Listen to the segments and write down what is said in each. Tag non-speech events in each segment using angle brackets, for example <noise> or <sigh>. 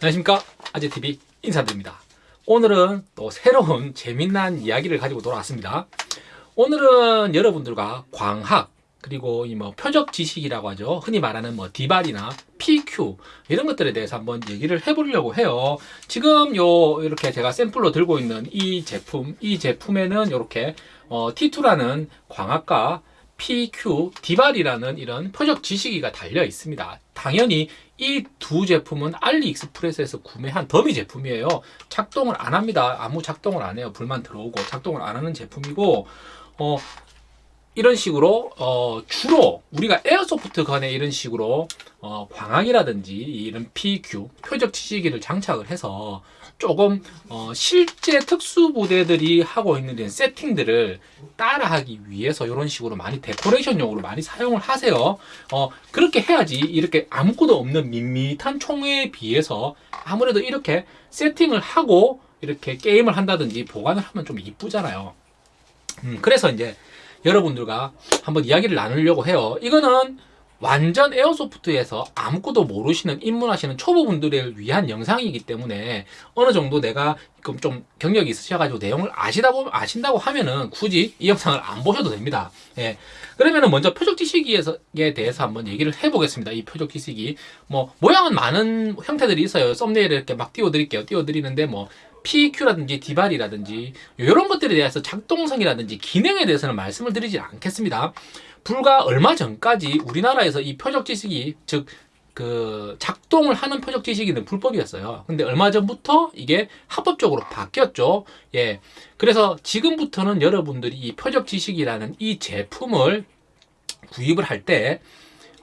안녕하십니까? 아재TV 인사드립니다. 오늘은 또 새로운 재미난 이야기를 가지고 돌아왔습니다. 오늘은 여러분들과 광학 그리고 이 뭐 표적 지식이라고 하죠. 흔히 말하는 뭐 디발이나 PQ 이런 것들에 대해서 한번 얘기를 해보려고 해요. 지금 요 이렇게 제가 샘플로 들고 있는 이 제품 이 제품에는 이렇게 어, T2라는 광학과 PQ 디발이라는 이런 표적 지식이가 달려 있습니다. 당연히 이 두 제품은 알리익스프레스에서 구매한 더미 제품이에요. 작동을 안 합니다. 아무 작동을 안 해요. 불만 들어오고 작동을 안 하는 제품이고 어 이런 식으로 어 주로 우리가 에어소프트 건에 이런 식으로 어 광학이라든지 이런 PQ 표적 치시기를 장착을 해서 조금 어 실제 특수부대들이 하고 있는 이런 세팅들을 따라하기 위해서 이런 식으로 많이 데코레이션용으로 많이 사용을 하세요. 어 그렇게 해야지 이렇게 아무것도 없는 밋밋한 총에 비해서 아무래도 이렇게 세팅을 하고 이렇게 게임을 한다든지 보관을 하면 좀 이쁘잖아요. 음, 그래서 이제 여러분들과 한번 이야기를 나누려고 해요. 이거는 완전 에어소프트에서 아무것도 모르시는 입문하시는 초보분들을 위한 영상이기 때문에 어느 정도 내가 좀 경력이 있으셔가지고 내용을 아시다 보면 아신다고 하면은 굳이 이 영상을 안 보셔도 됩니다. 예. 그러면은 먼저 표적 지식에 대해서 한번 얘기를 해보겠습니다. 이 표적 지식이 뭐 모양은 많은 형태들이 있어요. 썸네일에 이렇게 막 띄워드릴게요. 띄워드리는데 뭐 PQ라든지 디발이라든지 이런 것들에 대해서 작동성이라든지 기능에 대해서는 말씀을 드리지 않겠습니다. 불과 얼마 전까지 우리나라에서 이 표적 지식이 즉 그 작동을 하는 표적 지식이는 불법이었어요. 근데 얼마 전부터 이게 합법적으로 바뀌었죠. 예. 그래서 지금부터는 여러분들이 이 표적 지시기라는 이 제품을 구입을 할때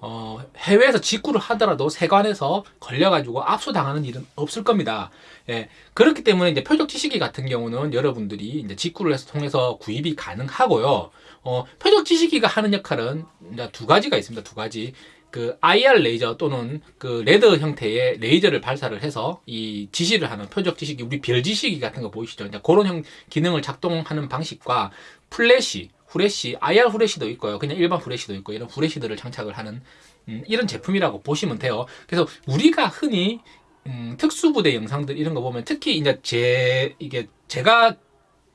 어, 해외에서 직구를 하더라도 세관에서 걸려가지고 압수당하는 일은 없을 겁니다. 예, 그렇기 때문에 이제 표적 지시기 같은 경우는 여러분들이 이제 직구를 해서 통해서 구입이 가능하고요. 어, 표적 지시기가 하는 역할은 두 가지가 있습니다. 두 가지. 그 IR 레이저 또는 그 red 형태의 레이저를 발사를 해서 이 지시를 하는 표적 지시기, 우리 별 지시기 같은 거 보이시죠? 이제 그런 형 기능을 작동하는 방식과 플래시, 후레쉬, IR 후레쉬도 있고요. 그냥 일반 후레쉬도 있고 이런 후레쉬들을 장착을 하는 음, 이런 제품이라고 보시면 돼요. 그래서 우리가 흔히 음, 특수부대 영상들 이런 거 보면 특히 이제 제 이게 제가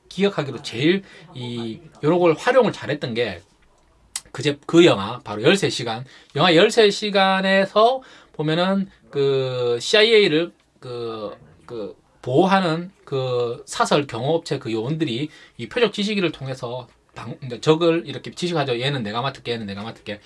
기억하기로 제일 이 요런 걸 활용을 잘했던 게 그제 그 영화 바로 13시간 영화 13시간에서 보면은 그 CIA를 그, 그 보호하는 그 사설 경호업체 그 요원들이 이 표적 지시기를 통해서 방, 적을 이렇게 지시하죠. 얘는 내가 맡을게, 얘는 내가 맡을게.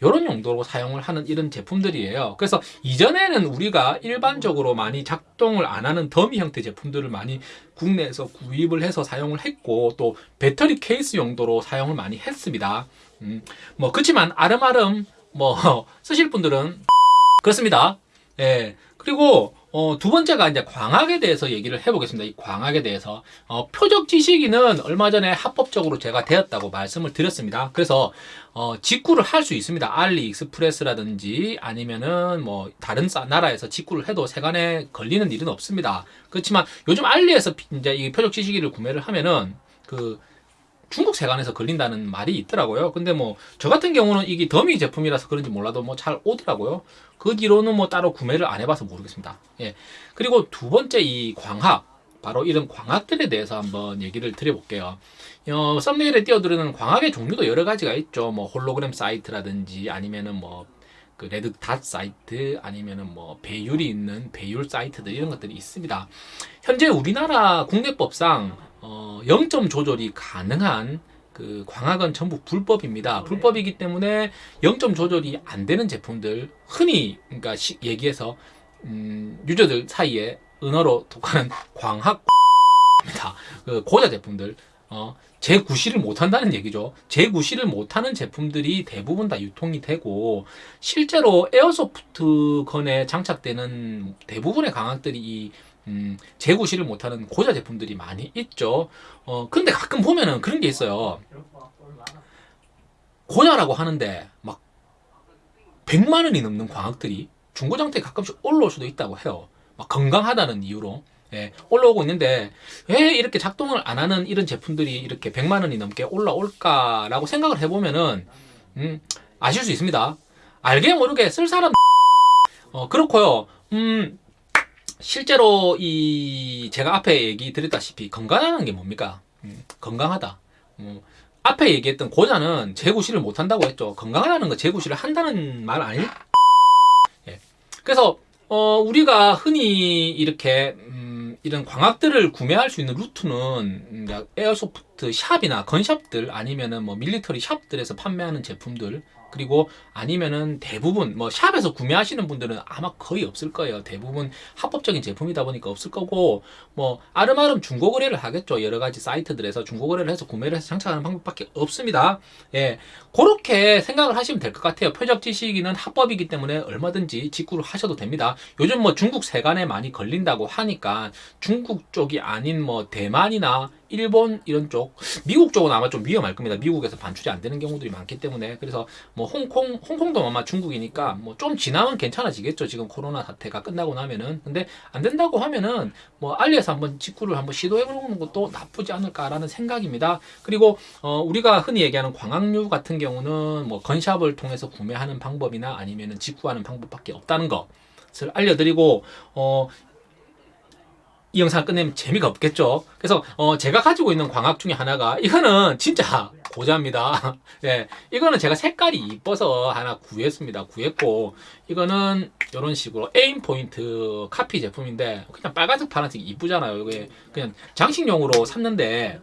이런 용도로 사용을 하는 이런 제품들이에요. 그래서 이전에는 우리가 일반적으로 많이 작동을 안 하는 더미 형태 제품들을 많이 국내에서 구입을 해서 사용을 했고 또 배터리 케이스 용도로 사용을 많이 했습니다. 음, 뭐 그렇지만 아름아름 뭐 <laughs> 쓰실 분들은 그렇습니다. 예. 그리고 어, 두 번째가 이제 광학에 대해서 얘기를 해보겠습니다. 이 광학에 대해서. 어, 표적 지식인은 얼마 전에 합법적으로 제가 되었다고 말씀을 드렸습니다. 그래서, 어, 직구를 할 수 있습니다. 알리익스프레스라든지 아니면은 뭐 다른 나라에서 직구를 해도 세관에 걸리는 일은 없습니다. 그렇지만 요즘 알리에서 이제 이 표적 지식인을 구매를 하면은 그 중국 세관에서 걸린다는 말이 있더라고요. 근데 뭐 저 같은 경우는 이게 더미 제품이라서 그런지 몰라도 뭐 잘 오더라고요. 그 뒤로는 뭐 따로 구매를 안 해봐서 모르겠습니다. 예. 그리고 두 번째 이 광학 바로 이런 광학들에 대해서 한번 얘기를 드려볼게요. 어, thumbnail에 띄워드리는 광학의 종류도 여러 가지가 있죠. 뭐 홀로그램 sight라든지 아니면은 뭐 그 red dot sight 아니면은 뭐 배율이 있는 배율 sight들 이런 것들이 있습니다. 현재 우리나라 국내법상 어, 0점 조절이 가능한 그 광학은 전부 불법입니다. 네. 불법이기 때문에 0점 조절이 안 되는 제품들 흔히 그러니까 시, 얘기해서 음, user들 사이에 은어로 고자 광학 입니다. 그 고자 제품들 어, 제구실을 못한다는 얘기죠. 제구실을 못하는 제품들이 대부분 다 유통이 되고 실제로 airsoft gun에 장착되는 대부분의 광학들이 이 음, 재구시를 못하는 고자 제품들이 많이 있죠. 어, 근데 가끔 보면은 그런 게 있어요. 고자라고 하는데 막 100만 원이 넘는 광학들이 중고장터에 가끔씩 올라올 수도 있다고 해요. 막 건강하다는 이유로. 예, 올라오고 있는데 왜 이렇게 작동을 안 하는 이런 제품들이 이렇게 100만 원이 넘게 올라올까라고 생각을 해보면은 음, 아실 수 있습니다. 알게 모르게 쓸 사람 어, 그렇고요. 음, 실제로 이 제가 앞에 얘기 드렸다시피 건강하다는 게 뭡니까? 음, 건강하다. 뭐 앞에 얘기했던 고자는 재구시를 못 한다고 했죠. 건강하다는 거 재구시를 한다는 말 아닐? 예. 그래서 어, 우리가 흔히 이렇게 음, 이런 광학들을 구매할 수 있는 루트는 음, 야, 에어소프트 샵이나 건샵들 아니면은 뭐 밀리터리 샵들에서 판매하는 제품들 그리고 아니면은 대부분 뭐 샵에서 구매하시는 분들은 아마 거의 없을 거예요. 대부분 합법적인 제품이다 보니까 없을 거고 뭐 아름아름 중고 거래를 하겠죠. 여러 가지 사이트들에서 중고 거래를 해서 구매를 해서 장착하는 방법밖에 없습니다. 예. 그렇게 생각을 하시면 될 것 같아요. 표적 지식인은 합법이기 때문에 얼마든지 직구를 하셔도 됩니다. 요즘 뭐 중국 세관에 많이 걸린다고 하니까 중국 쪽이 아닌 뭐 대만이나 일본 이런 쪽, 미국 쪽은 아마 좀 위험할 겁니다. 미국에서 반출이 안 되는 경우들이 많기 때문에 그래서 뭐 홍콩, 홍콩도 아마 중국이니까 뭐 좀 지나면 괜찮아지겠죠. 지금 코로나 사태가 끝나고 나면은 근데 안 된다고 하면은 뭐 알리에서 한번 직구를 한번 시도해 보는 것도 나쁘지 않을까라는 생각입니다. 그리고 어, 우리가 흔히 얘기하는 광학류 같은 경우는 뭐 건샵을 통해서 구매하는 방법이나 아니면은 직구하는 방법밖에 없다는 것을 알려드리고 어, 이 영상을 끝내면 재미가 없겠죠. 그래서 어, 제가 가지고 있는 광학 중에 하나가 이거는 진짜 고자입니다. <laughs> 예, 이거는 제가 색깔이 이뻐서 하나 구했습니다. 구했고 이거는 이런 식으로 에임 포인트 카피 제품인데 그냥 빨간색 파란색 이쁘잖아요. 이게 그냥 장식용으로 샀는데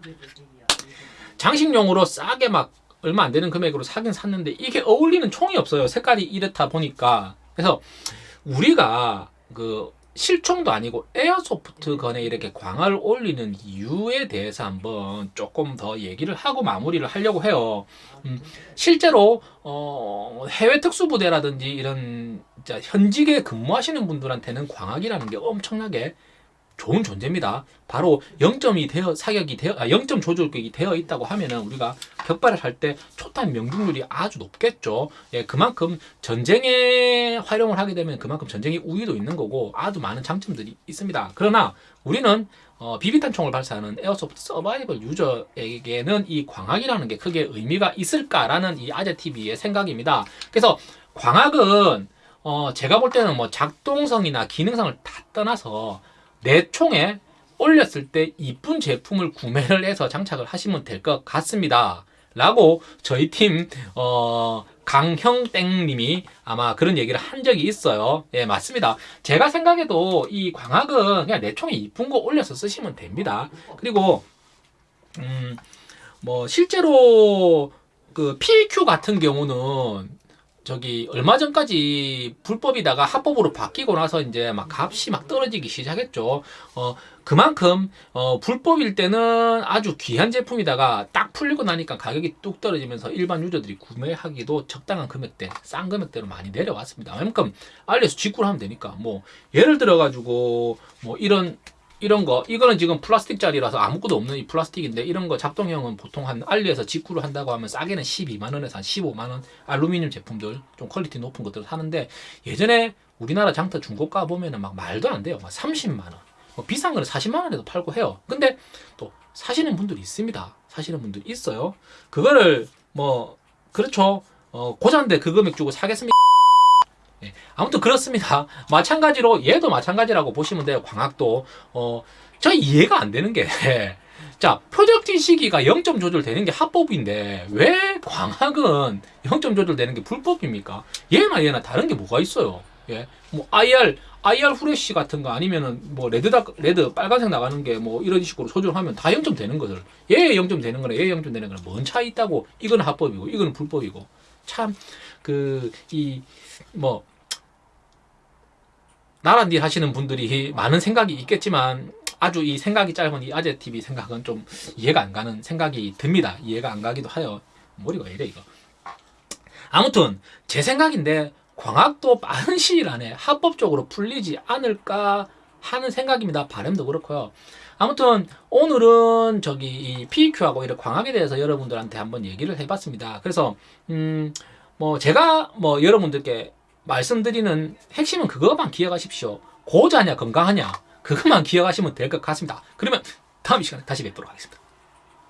장식용으로 싸게 막 얼마 안 되는 금액으로 사긴 샀는데 이게 어울리는 총이 없어요. 색깔이 이렇다 보니까 그래서 우리가 그 실총도 아니고 에어소프트 건에 이렇게 광화를 올리는 이유에 대해서 한번 조금 더 얘기를 하고 마무리를 하려고 해요. 음, 실제로 어, 해외 특수부대라든지 이런 현직에 근무하시는 분들한테는 광학이라는 게 엄청나게 좋은 존재입니다. 바로 0점이 되어 사격이 되어 아, 0점 조절격이 되어 있다고 하면은 우리가 격발을 할 때 초탄 명중률이 아주 높겠죠. 예, 그만큼 전쟁에 활용을 하게 되면 그만큼 전쟁의 우위도 있는 거고 아주 많은 장점들이 있습니다. 그러나 우리는 어, 비비탄 총을 발사하는 에어소프트 서바이벌 유저에게는 이 광학이라는 게 크게 의미가 있을까라는 이 아재 TV의 생각입니다. 그래서 광학은 어, 제가 볼 때는 뭐 작동성이나 기능성을 다 떠나서 내 총에 올렸을 때 이쁜 제품을 구매를 해서 장착을 하시면 될 것 같습니다. 라고 저희 팀, 어, 강형땡님이 아마 그런 얘기를 한 적이 있어요. 예, 맞습니다. 제가 생각해도 이 광학은 그냥 내 총에 이쁜 거 올려서 쓰시면 됩니다. 그리고, 음, 뭐, 실제로 그 PQ 같은 경우는 저기 얼마 전까지 불법이다가 합법으로 바뀌고 나서 이제 막 값이 막 떨어지기 시작했죠. 어 그만큼 어 불법일 때는 아주 귀한 제품이다가 딱 풀리고 나니까 가격이 뚝 떨어지면서 일반 유저들이 구매하기도 적당한 금액대, 싼 금액대로 많이 내려왔습니다. 그만큼 알리서 직구를 하면 되니까 뭐 예를 들어 가지고 뭐 이런 이런 거 이거는 지금 플라스틱짜리라서 아무것도 없는 이 플라스틱인데 이런 거 작동형은 보통 한 알리에서 직구를 한다고 하면 싸게는 12만 원에서 한 15만 원 알루미늄 제품들 좀 quality 높은 것들을 사는데 예전에 우리나라 장터 중고가 보면은 막 말도 안 돼요. 막 30만 원. 뭐 비싼 거는 40만 원에도 팔고 해요. 근데 또 사시는 분들이 있습니다. 사시는 분들이 있어요. 그거를 뭐 그렇죠. 어 고자인데 그 금액 주고 사겠습니까 예, 아무튼 그렇습니다. <laughs> 마찬가지로 얘도 마찬가지라고 보시면 돼요. 광학도 어, 저 이해가 안 되는 게 <laughs> 자, 표적 지시기가 0점 조절되는 게 합법인데 왜 광학은 0점 조절되는 게 불법입니까? 얘나 얘나 다른 게 뭐가 있어요? 예. 뭐 IR IR 후레쉬 같은 거 아니면은 뭐 red dot red 빨간색 나가는 게 뭐 이런 식으로 조절하면 다 0점 되는 것을 얘 0점 되는 거나 얘 0점 되는 거나 뭔 차이 있다고 이거는 합법이고 이거는 불법이고 참 그 이 뭐 나란 일 하시는 분들이 많은 생각이 있겠지만 아주 이 생각이 짧은 이 아재 TV 생각은 좀 이해가 안 가는 생각이 듭니다. 이해가 안 가기도 하여 머리가 왜 이래 이거. 아무튼 제 생각인데 광학도 빠른 시일 안에 합법적으로 풀리지 않을까 하는 생각입니다. 바람도 그렇고요. 아무튼 오늘은 저기 이 PQ하고 이런 광학에 대해서 여러분들한테 한번 얘기를 해봤습니다. 그래서 음 뭐 제가 뭐 여러분들께 말씀드리는 핵심은 그것만 기억하십시오. 고자냐 건강하냐 그것만 기억하시면 될 것 같습니다. 그러면 다음 시간에 다시 뵙도록 하겠습니다.